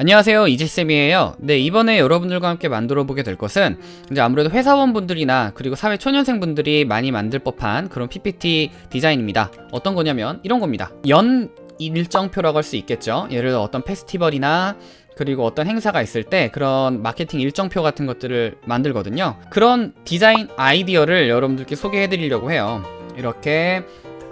안녕하세요. 이지쌤이에요. 네 이번에 여러분들과 함께 만들어 보게 될 것은 이제 아무래도 회사원분들이나 그리고 사회 초년생분들이 많이 만들 법한 그런 PPT 디자인입니다. 어떤 거냐면 이런 겁니다. 연 일정표라고 할 수 있겠죠. 예를 들어 어떤 페스티벌이나 그리고 어떤 행사가 있을 때 그런 마케팅 일정표 같은 것들을 만들거든요. 그런 디자인 아이디어를 여러분들께 소개해 드리려고 해요. 이렇게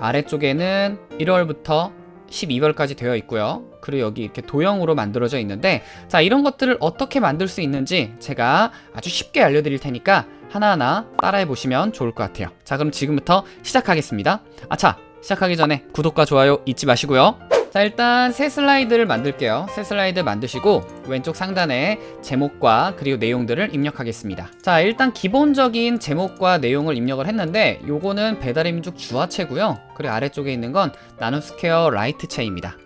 아래쪽에는 1월부터 12월까지 되어 있고요. 그리고 여기 이렇게 도형으로 만들어져 있는데 자 이런 것들을 어떻게 만들 수 있는지 제가 아주 쉽게 알려드릴 테니까 하나하나 따라해 보시면 좋을 것 같아요. 자 그럼 지금부터 시작하겠습니다. 아차 시작하기 전에 구독과 좋아요 잊지 마시고요 자 일단 새 슬라이드를 만들게요. 새 슬라이드 만드시고 왼쪽 상단에 제목과 그리고 내용들을 입력하겠습니다. 자 일단 기본적인 제목과 내용을 입력을 했는데 요거는 배달의 민족 주화체고요. 그리고 아래쪽에 있는 건 나눔스퀘어 라이트체입니다.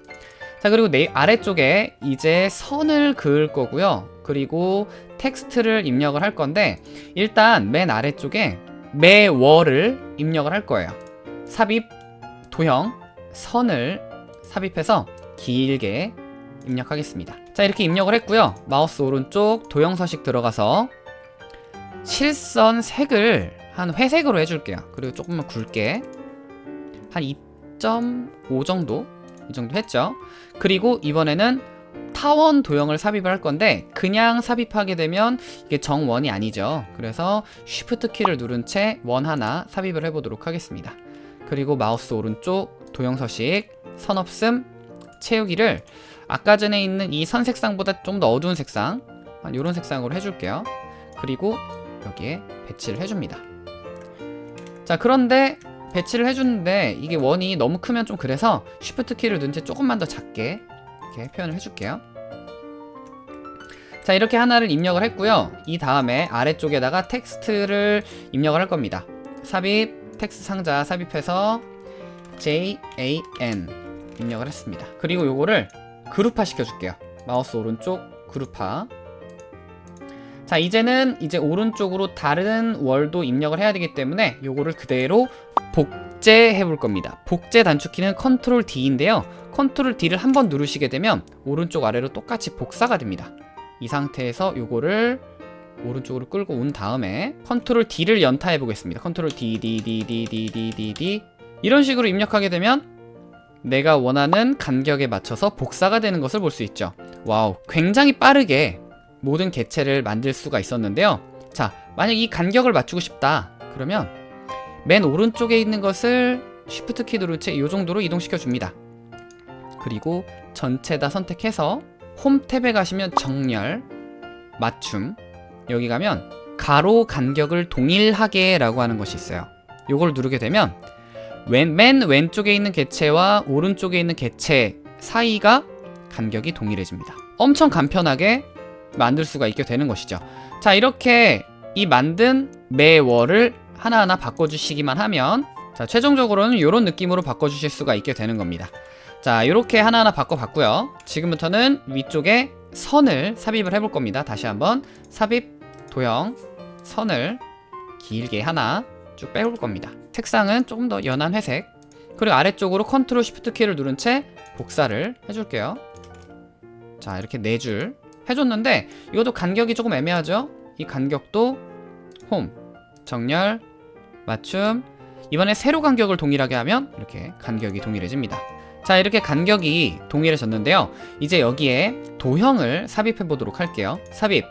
자 그리고 내 아래쪽에 이제 선을 그을 거고요. 그리고 텍스트를 입력을 할 건데 일단 맨 아래쪽에 매월을 입력을 할 거예요. 삽입 도형 선을 삽입해서 길게 입력하겠습니다. 자 이렇게 입력을 했고요. 마우스 오른쪽 도형 서식 들어가서 실선 색을 한 회색으로 해줄게요. 그리고 조금만 굵게 한 2.5 정도? 이 정도 했죠? 그리고 이번에는 타원 도형을 삽입을 할 건데 그냥 삽입하게 되면 이게 정원이 아니죠. 그래서 쉬프트 키를 누른 채 원 하나 삽입을 해보도록 하겠습니다. 그리고 마우스 오른쪽 도형 서식 선 없음 채우기를 아까 전에 있는 이 선 색상보다 좀 더 어두운 색상 이런 색상으로 해줄게요. 그리고 여기에 배치를 해줍니다. 자 그런데 배치를 해주는데 이게 원이 너무 크면 좀 그래서 Shift 키를 넣은 채 조금만 더 작게 이렇게 표현을 해줄게요. 자 이렇게 하나를 입력을 했고요. 이 다음에 아래쪽에다가 텍스트를 입력을 할 겁니다. 삽입 텍스트 상자 삽입해서 JAN 입력을 했습니다. 그리고 요거를 그룹화 시켜줄게요. 마우스 오른쪽 그룹화. 자 이제는 이제 오른쪽으로 다른 월도 입력을 해야 되기 때문에 요거를 그대로 복제해 볼 겁니다. 복제 단축키는 컨트롤 D인데요. 컨트롤 D를 한 번 누르시게 되면 오른쪽 아래로 똑같이 복사가 됩니다. 이 상태에서 요거를 오른쪽으로 끌고 온 다음에 컨트롤 D를 연타해 보겠습니다. 컨트롤 D D D D D D D. 이런 식으로 입력하게 되면 내가 원하는 간격에 맞춰서 복사가 되는 것을 볼 수 있죠. 와우 굉장히 빠르게 모든 개체를 만들 수가 있었는데요. 자 만약 이 간격을 맞추고 싶다. 그러면 맨 오른쪽에 있는 것을 Shift 키 누른 채 이 정도로 이동시켜 줍니다. 그리고 전체 다 선택해서 홈 탭에 가시면 정렬 맞춤. 여기 가면 가로 간격을 동일하게 라고 하는 것이 있어요. 요걸 누르게 되면 왼, 맨 왼쪽에 있는 개체와 오른쪽에 있는 개체 사이가 간격이 동일해집니다. 엄청 간편하게 만들 수가 있게 되는 것이죠. 자 이렇게 이 만든 매월을 하나하나 바꿔주시기만 하면 자 최종적으로는 이런 느낌으로 바꿔주실 수가 있게 되는 겁니다. 자 이렇게 하나하나 바꿔봤고요. 지금부터는 위쪽에 선을 삽입을 해볼 겁니다. 다시 한번 삽입 도형 선을 길게 하나 쭉 빼올 겁니다. 색상은 조금 더 연한 회색. 그리고 아래쪽으로 컨트롤 쉬프트 키를 누른 채 복사를 해줄게요. 자 이렇게 네 줄 해줬는데 이것도 간격이 조금 애매하죠? 이 간격도 홈 정렬 맞춤. 이번에 세로 간격을 동일하게 하면 이렇게 간격이 동일해집니다. 자 이렇게 간격이 동일해졌는데요. 이제 여기에 도형을 삽입해 보도록 할게요. 삽입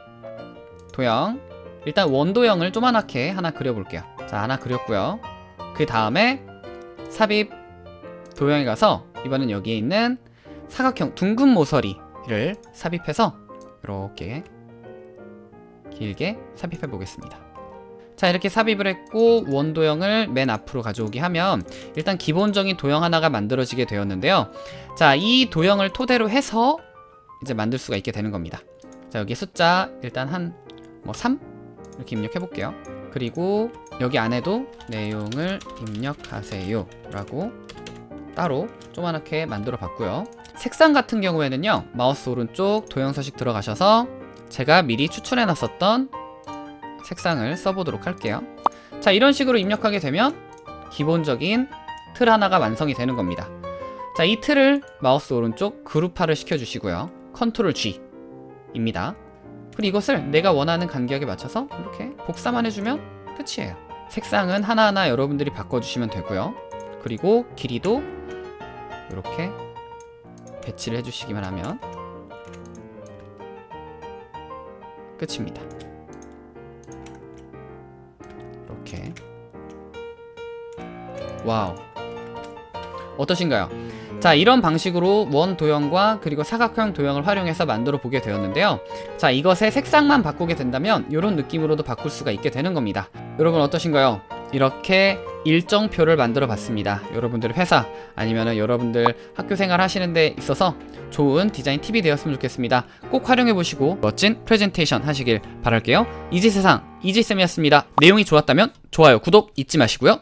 도형. 일단 원도형을 조그맣게 하나 그려볼게요 자 하나 그렸고요. 그 다음에 삽입 도형에 가서 이번엔 여기에 있는 사각형 둥근 모서리를 삽입해서 이렇게 길게 삽입해 보겠습니다. 자 이렇게 삽입을 했고 원도형을 맨 앞으로 가져오게 하면 일단 기본적인 도형 하나가 만들어지게 되었는데요. 자이 도형을 토대로 해서 이제 만들 수가 있게 되는 겁니다. 자 여기 숫자 일단 한 뭐 3 이렇게 입력해 볼게요. 그리고 여기 안에도 내용을 입력하세요. 라고 따로 조그맣게 만들어 봤고요. 색상 같은 경우에는요 마우스 오른쪽 도형 서식 들어가셔서 제가 미리 추출해 놨었던 색상을 써보도록 할게요. 자 이런 식으로 입력하게 되면 기본적인 틀 하나가 완성이 되는 겁니다. 자 이 틀을 마우스 오른쪽 그룹화를 시켜주시고요. 컨트롤 G 입니다. 그리고 이것을 내가 원하는 간격에 맞춰서 이렇게 복사만 해주면 끝이에요. 색상은 하나하나 여러분들이 바꿔주시면 되고요. 그리고 길이도 이렇게 배치를 해주시기만 하면 끝입니다. 이렇게 와우 어떠신가요? 자 이런 방식으로 원 도형과 그리고 사각형 도형을 활용해서 만들어 보게 되었는데요 자 이것의 색상만 바꾸게 된다면 이런 느낌으로도 바꿀 수가 있게 되는 겁니다 여러분 어떠신가요? 이렇게 일정표를 만들어 봤습니다. 여러분들 회사 아니면 여러분들 학교 생활 하시는 데 있어서 좋은 디자인 팁이 되었으면 좋겠습니다. 꼭 활용해 보시고 멋진 프레젠테이션 하시길 바랄게요. 이지세상 이지쌤이었습니다. 내용이 좋았다면 좋아요 구독 잊지 마시고요